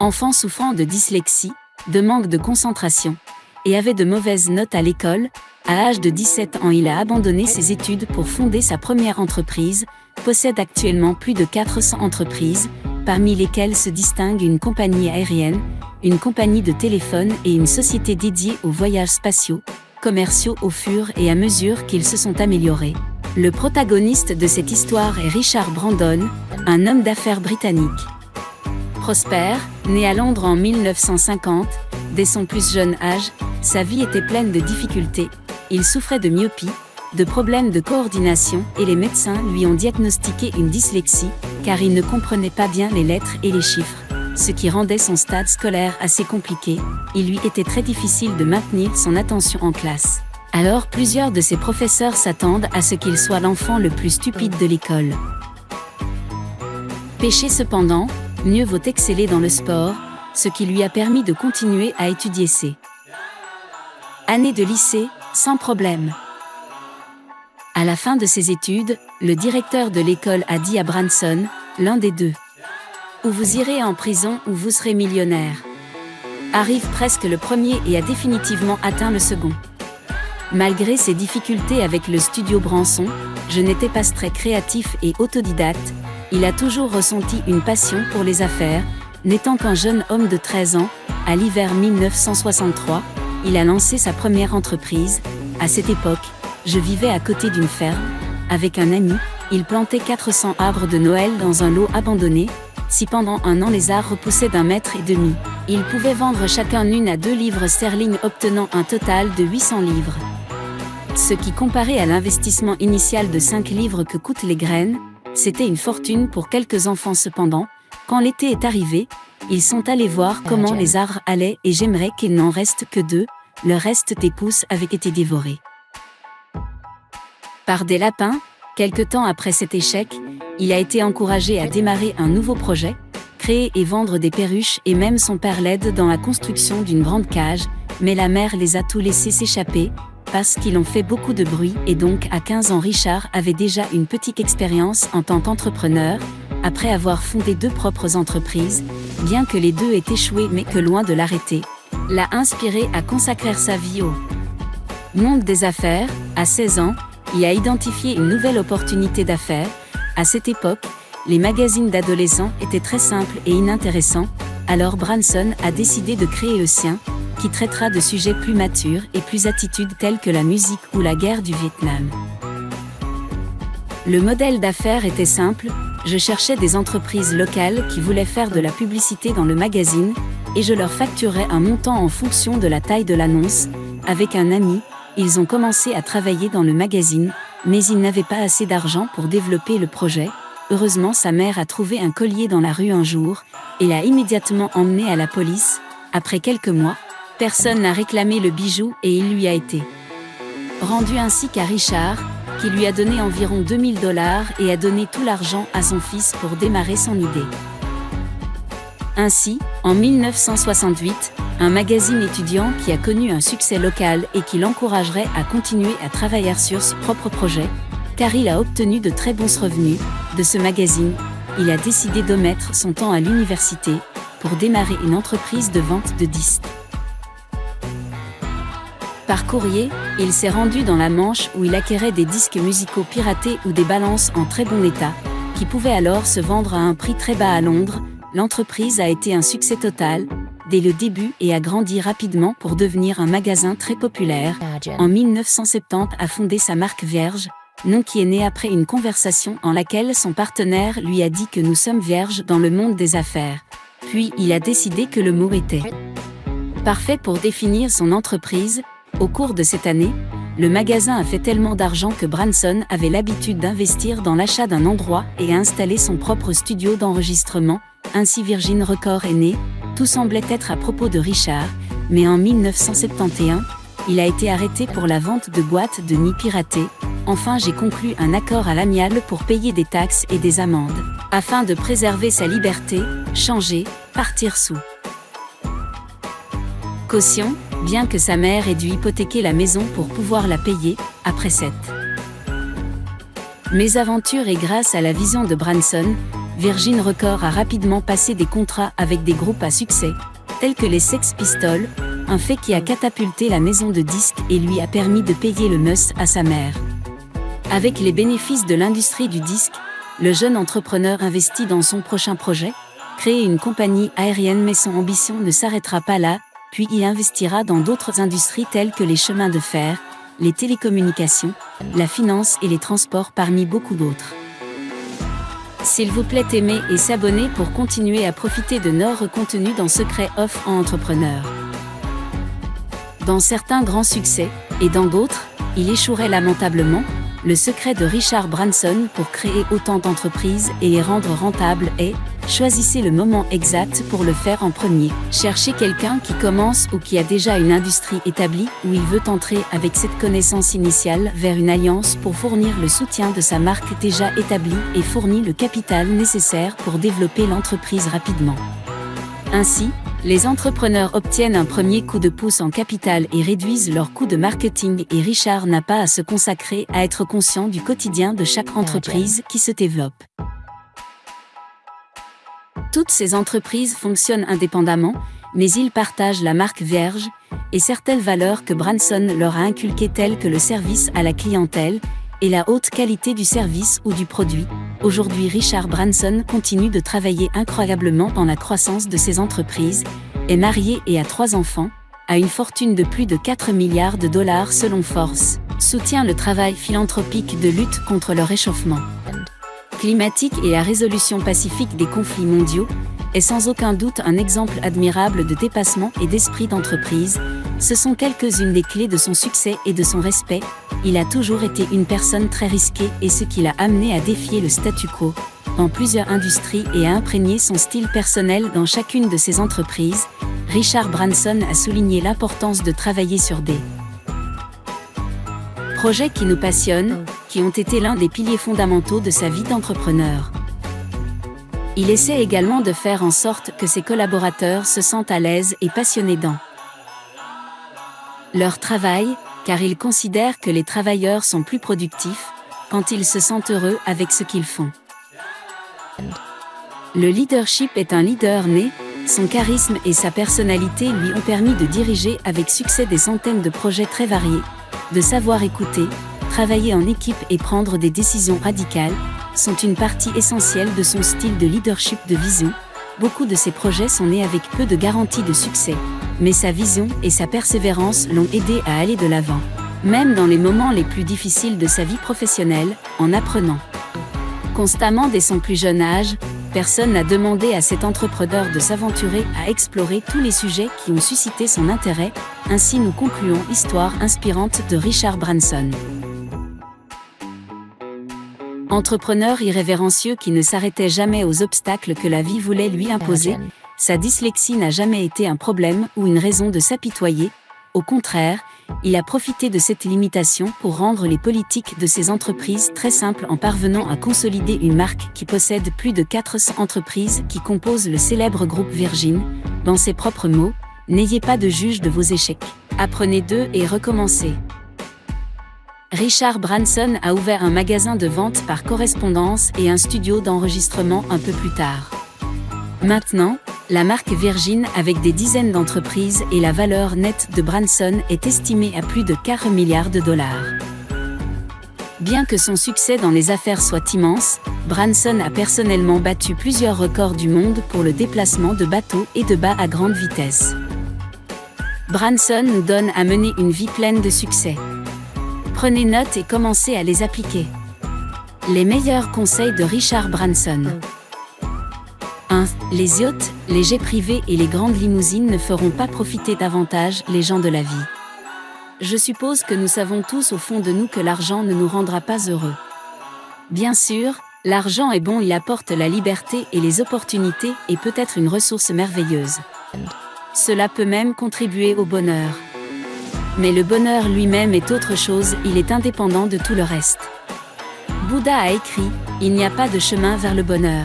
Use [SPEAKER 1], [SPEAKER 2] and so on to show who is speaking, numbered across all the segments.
[SPEAKER 1] Enfant souffrant de dyslexie, de manque de concentration, et avait de mauvaises notes à l'école, à l'âge de 17 ans il a abandonné ses études pour fonder sa première entreprise, possède actuellement plus de 400 entreprises, parmi lesquelles se distinguent une compagnie aérienne, une compagnie de téléphone et une société dédiée aux voyages spatiaux, commerciaux au fur et à mesure qu'ils se sont améliorés. Le protagoniste de cette histoire est Richard Brandon, un homme d'affaires britannique. Prospère, né à Londres en 1950, dès son plus jeune âge, sa vie était pleine de difficultés. Il souffrait de myopie, de problèmes de coordination et les médecins lui ont diagnostiqué une dyslexie, car il ne comprenait pas bien les lettres et les chiffres, ce qui rendait son stade scolaire assez compliqué. Il lui était très difficile de maintenir son attention en classe. Alors plusieurs de ses professeurs s'attendent à ce qu'il soit l'enfant le plus stupide de l'école. Péché cependant, mieux vaut exceller dans le sport, ce qui lui a permis de continuer à étudier ses années de lycée, sans problème. À la fin de ses études, le directeur de l'école a dit à Branson, l'un des deux. Ou vous irez en prison ou vous serez millionnaire. Arrive presque le premier et a définitivement atteint le second. Malgré ses difficultés avec le studio Branson, je n'étais pas très créatif et autodidacte, il a toujours ressenti une passion pour les affaires, n'étant qu'un jeune homme de 13 ans, à l'hiver 1963, il a lancé sa première entreprise. À cette époque, je vivais à côté d'une ferme. Avec un ami, il plantait 400 arbres de Noël dans un lot abandonné. Si pendant un an les arbres repoussaient d'un mètre et demi, il pouvait vendre chacun une à deux livres sterling obtenant un total de 800 livres. Ce qui comparé à l'investissement initial de 5 livres que coûtent les graines, c'était une fortune pour quelques enfants cependant, quand l'été est arrivé, ils sont allés voir comment les arbres allaient et j'aimerais qu'il n'en reste que deux, le reste des pousses avait été dévoré. Par des lapins, quelque temps après cet échec, il a été encouragé à démarrer un nouveau projet, créer et vendre des perruches et même son père l'aide dans la construction d'une grande cage, mais la mère les a tous laissés s'échapper, parce qu'ils ont fait beaucoup de bruit et donc à 15 ans Richard avait déjà une petite expérience en tant qu'entrepreneur, après avoir fondé deux propres entreprises, bien que les deux aient échoué mais que loin de l'arrêter, l'a inspiré à consacrer sa vie au monde des affaires, à 16 ans, il a identifié une nouvelle opportunité d'affaires. À cette époque, les magazines d'adolescents étaient très simples et inintéressants, alors Branson a décidé de créer le sien, qui traitera de sujets plus matures et plus attitudes telles que la musique ou la guerre du Vietnam. Le modèle d'affaires était simple, je cherchais des entreprises locales qui voulaient faire de la publicité dans le magazine, et je leur facturais un montant en fonction de la taille de l'annonce. Avec un ami, ils ont commencé à travailler dans le magazine, mais ils n'avaient pas assez d'argent pour développer le projet. Heureusement, sa mère a trouvé un collier dans la rue un jour, et l'a immédiatement emmené à la police. Après quelques mois, personne n'a réclamé le bijou et il lui a été rendu ainsi qu'à Richard, qui lui a donné environ 2000 dollars et a donné tout l'argent à son fils pour démarrer son idée. Ainsi, en 1968, un magazine étudiant qui a connu un succès local et qui l'encouragerait à continuer à travailler sur ce propre projet, car il a obtenu de très bons revenus de ce magazine, il a décidé de mettre son temps à l'université pour démarrer une entreprise de vente de disques. Par courrier, il s'est rendu dans la Manche où il acquérait des disques musicaux piratés ou des balances en très bon état, qui pouvaient alors se vendre à un prix très bas à Londres. L'entreprise a été un succès total, dès le début et a grandi rapidement pour devenir un magasin très populaire. En 1970 a fondé sa marque Vierge, nom qui est né après une conversation en laquelle son partenaire lui a dit que nous sommes vierges dans le monde des affaires. Puis il a décidé que le mot était parfait pour définir son entreprise, au cours de cette année, le magasin a fait tellement d'argent que Branson avait l'habitude d'investir dans l'achat d'un endroit et a installé son propre studio d'enregistrement, ainsi Virgin Record est né, tout semblait être à propos de Richard, mais en 1971, il a été arrêté pour la vente de boîtes de nids piratées. Enfin, j'ai conclu un accord à l'amiable pour payer des taxes et des amendes, afin de préserver sa liberté, changer, partir sous. Caution, bien que sa mère ait dû hypothéquer la maison pour pouvoir la payer, après cette mésaventure et grâce à la vision de Branson, Virgin Records a rapidement passé des contrats avec des groupes à succès, tels que les Sex Pistols, un fait qui a catapulté la maison de disques et lui a permis de payer le mus à sa mère. Avec les bénéfices de l'industrie du disque, le jeune entrepreneur investit dans son prochain projet, créer une compagnie aérienne mais son ambition ne s'arrêtera pas là, puis il investira dans d'autres industries telles que les chemins de fer, les télécommunications, la finance et les transports parmi beaucoup d'autres. S'il vous plaît aimer et s'abonner pour continuer à profiter de nos contenus dans Secret Off en Entrepreneur. Dans certains grands succès, et dans d'autres, il échouerait lamentablement, le secret de Richard Branson pour créer autant d'entreprises et les rendre rentables est Choisissez le moment exact pour le faire en premier. Cherchez quelqu'un qui commence ou qui a déjà une industrie établie où il veut entrer avec cette connaissance initiale vers une alliance pour fournir le soutien de sa marque déjà établie et fournit le capital nécessaire pour développer l'entreprise rapidement. Ainsi, les entrepreneurs obtiennent un premier coup de pouce en capital et réduisent leurs coûts de marketing et Richard n'a pas à se consacrer à être conscient du quotidien de chaque entreprise qui se développe. Toutes ces entreprises fonctionnent indépendamment, mais ils partagent la marque Vierge et certaines valeurs que Branson leur a inculquées telles que le service à la clientèle et la haute qualité du service ou du produit. Aujourd'hui Richard Branson continue de travailler incroyablement dans la croissance de ses entreprises, est marié et a trois enfants, a une fortune de plus de 4 milliards de dollars selon Force, soutient le travail philanthropique de lutte contre le réchauffement climatique et la résolution pacifique des conflits mondiaux, est sans aucun doute un exemple admirable de dépassement et d'esprit d'entreprise. Ce sont quelques-unes des clés de son succès et de son respect. Il a toujours été une personne très risquée et ce qui l'a amené à défier le statu quo dans plusieurs industries et à imprégner son style personnel dans chacune de ses entreprises. Richard Branson a souligné l'importance de travailler sur des projets qui nous passionnent, qui ont été l'un des piliers fondamentaux de sa vie d'entrepreneur. Il essaie également de faire en sorte que ses collaborateurs se sentent à l'aise et passionnés dans leur travail, car il considère que les travailleurs sont plus productifs quand ils se sentent heureux avec ce qu'ils font. Le leadership est un leader né, son charisme et sa personnalité lui ont permis de diriger avec succès des centaines de projets très variés, de savoir écouter, travailler en équipe et prendre des décisions radicales, sont une partie essentielle de son style de leadership de vision. Beaucoup de ses projets sont nés avec peu de garanties de succès, mais sa vision et sa persévérance l'ont aidé à aller de l'avant, même dans les moments les plus difficiles de sa vie professionnelle, en apprenant constamment dès son plus jeune âge, personne n'a demandé à cet entrepreneur de s'aventurer à explorer tous les sujets qui ont suscité son intérêt, ainsi nous concluons Histoire inspirante de Richard Branson. Entrepreneur irrévérencieux qui ne s'arrêtait jamais aux obstacles que la vie voulait lui imposer, sa dyslexie n'a jamais été un problème ou une raison de s'apitoyer, au contraire, il a profité de cette limitation pour rendre les politiques de ses entreprises très simples en parvenant à consolider une marque qui possède plus de 400 entreprises qui composent le célèbre groupe Virgin. Dans ses propres mots, n'ayez pas de juge de vos échecs. Apprenez d'eux et recommencez. Richard Branson a ouvert un magasin de vente par correspondance et un studio d'enregistrement un peu plus tard. Maintenant, la marque Virgin avec des dizaines d'entreprises et la valeur nette de Branson est estimée à plus de 4 milliards de dollars. Bien que son succès dans les affaires soit immense, Branson a personnellement battu plusieurs records du monde pour le déplacement de bateaux et de bas à grande vitesse. Branson nous donne à mener une vie pleine de succès. Prenez note et commencez à les appliquer. Les meilleurs conseils de Richard Branson. 1. Les yachts, les jets privés et les grandes limousines ne feront pas profiter davantage les gens de la vie. Je suppose que nous savons tous au fond de nous que l'argent ne nous rendra pas heureux. Bien sûr, l'argent est bon, il apporte la liberté et les opportunités et peut être une ressource merveilleuse. Cela peut même contribuer au bonheur. Mais le bonheur lui-même est autre chose, il est indépendant de tout le reste. Bouddha a écrit, Il n'y a pas de chemin vers le bonheur.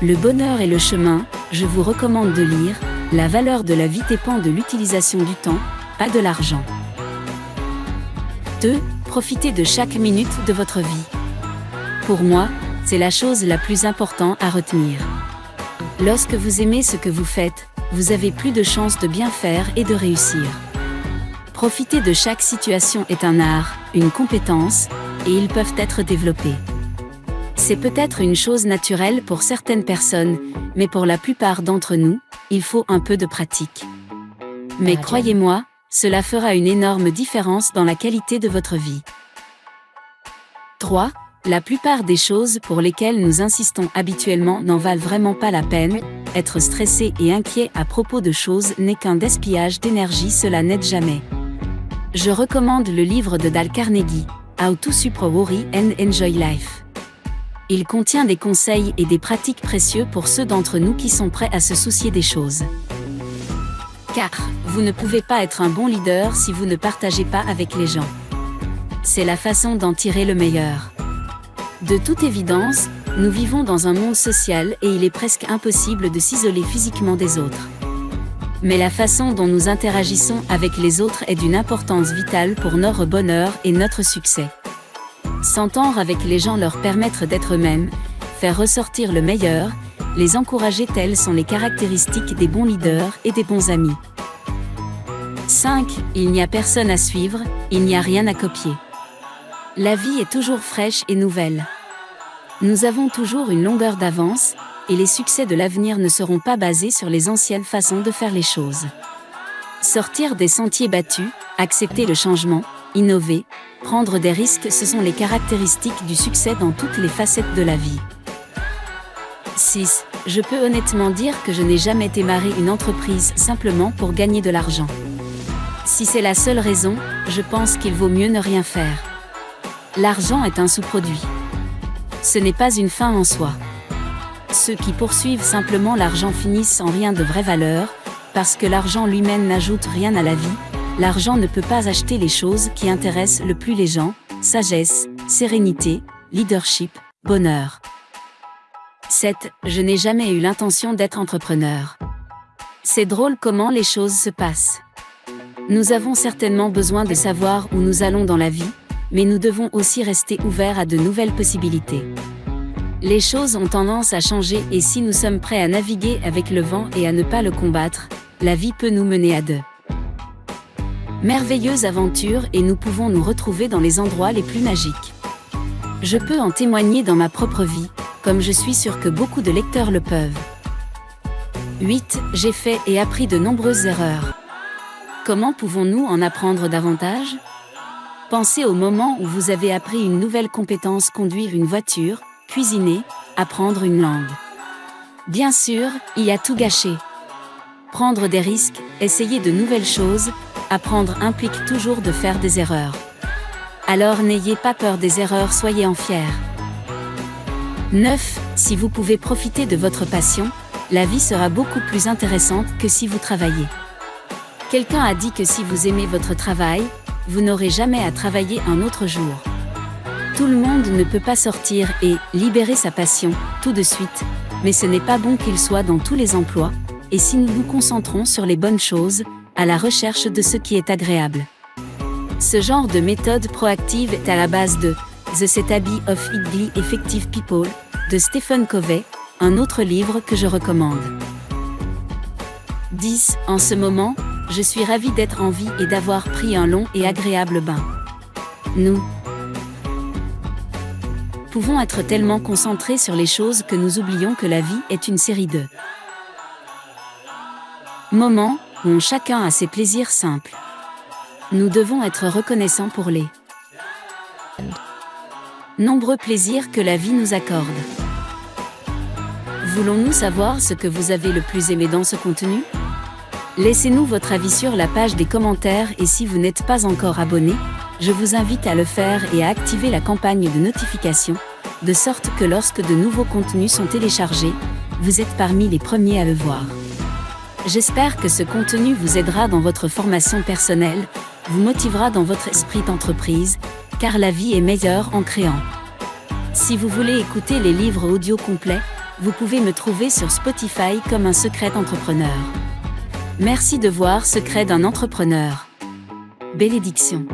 [SPEAKER 1] Le bonheur et le chemin, je vous recommande de lire La valeur de la vie dépend de l'utilisation du temps, pas de l'argent. 2. Profitez de chaque minute de votre vie. Pour moi, c'est la chose la plus importante à retenir. Lorsque vous aimez ce que vous faites, vous avez plus de chances de bien faire et de réussir. Profiter de chaque situation est un art, une compétence, et ils peuvent être développés. C'est peut-être une chose naturelle pour certaines personnes, mais pour la plupart d'entre nous, il faut un peu de pratique. Mais croyez-moi, cela fera une énorme différence dans la qualité de votre vie. 3. La plupart des choses pour lesquelles nous insistons habituellement n'en valent vraiment pas la peine, être stressé et inquiet à propos de choses n'est qu'un gaspillage d'énergie, cela n'aide jamais. Je recommande le livre de Dal Carnegie, How to Super Worry and Enjoy Life. Il contient des conseils et des pratiques précieux pour ceux d'entre nous qui sont prêts à se soucier des choses. Car, vous ne pouvez pas être un bon leader si vous ne partagez pas avec les gens. C'est la façon d'en tirer le meilleur. De toute évidence, nous vivons dans un monde social et il est presque impossible de s'isoler physiquement des autres. Mais la façon dont nous interagissons avec les autres est d'une importance vitale pour notre bonheur et notre succès. S'entendre avec les gens leur permettre d'être eux-mêmes, faire ressortir le meilleur, les encourager telles sont les caractéristiques des bons leaders et des bons amis. 5. Il n'y a personne à suivre, il n'y a rien à copier. La vie est toujours fraîche et nouvelle. Nous avons toujours une longueur d'avance, et les succès de l'avenir ne seront pas basés sur les anciennes façons de faire les choses. Sortir des sentiers battus, accepter le changement, innover, prendre des risques, ce sont les caractéristiques du succès dans toutes les facettes de la vie. 6. Je peux honnêtement dire que je n'ai jamais démarré une entreprise simplement pour gagner de l'argent. Si c'est la seule raison, je pense qu'il vaut mieux ne rien faire. L'argent est un sous-produit. Ce n'est pas une fin en soi. Ceux qui poursuivent simplement l'argent finissent sans rien de vraie valeur, parce que l'argent lui-même n'ajoute rien à la vie, l'argent ne peut pas acheter les choses qui intéressent le plus les gens, sagesse, sérénité, leadership, bonheur. 7. Je n'ai jamais eu l'intention d'être entrepreneur. C'est drôle comment les choses se passent. Nous avons certainement besoin de savoir où nous allons dans la vie, mais nous devons aussi rester ouverts à de nouvelles possibilités. Les choses ont tendance à changer et si nous sommes prêts à naviguer avec le vent et à ne pas le combattre, la vie peut nous mener à deux. Merveilleuse aventure et nous pouvons nous retrouver dans les endroits les plus magiques. Je peux en témoigner dans ma propre vie, comme je suis sûr que beaucoup de lecteurs le peuvent. 8. J'ai fait et appris de nombreuses erreurs. Comment pouvons-nous en apprendre davantage? Pensez au moment où vous avez appris une nouvelle compétence, conduire une voiture, cuisiner, apprendre une langue. Bien sûr, il y a tout gâché. Prendre des risques, essayer de nouvelles choses, apprendre implique toujours de faire des erreurs. Alors n'ayez pas peur des erreurs, soyez en fiers. 9. Si vous pouvez profiter de votre passion, la vie sera beaucoup plus intéressante que si vous travaillez. Quelqu'un a dit que si vous aimez votre travail, vous n'aurez jamais à travailler un autre jour. Tout le monde ne peut pas sortir et libérer sa passion tout de suite, mais ce n'est pas bon qu'il soit dans tous les emplois, et si nous nous concentrons sur les bonnes choses, à la recherche de ce qui est agréable. Ce genre de méthode proactive est à la base de The Habit of Highly Effective People de Stephen Covey, un autre livre que je recommande. 10. En ce moment, je suis ravi d'être en vie et d'avoir pris un long et agréable bain. Nous pouvons être tellement concentrés sur les choses que nous oublions que la vie est une série de moments où chacun a ses plaisirs simples. Nous devons être reconnaissants pour les nombreux plaisirs que la vie nous accorde. Voulons-nous savoir ce que vous avez le plus aimé dans ce contenu? Laissez-nous votre avis sur la page des commentaires et si vous n'êtes pas encore abonné, je vous invite à le faire et à activer la campagne de notification, de sorte que lorsque de nouveaux contenus sont téléchargés, vous êtes parmi les premiers à le voir. J'espère que ce contenu vous aidera dans votre formation personnelle, vous motivera dans votre esprit d'entreprise, car la vie est meilleure en créant. Si vous voulez écouter les livres audio complets, vous pouvez me trouver sur Spotify comme un secret entrepreneur. Merci de voir Secret d'un entrepreneur. Bénédiction.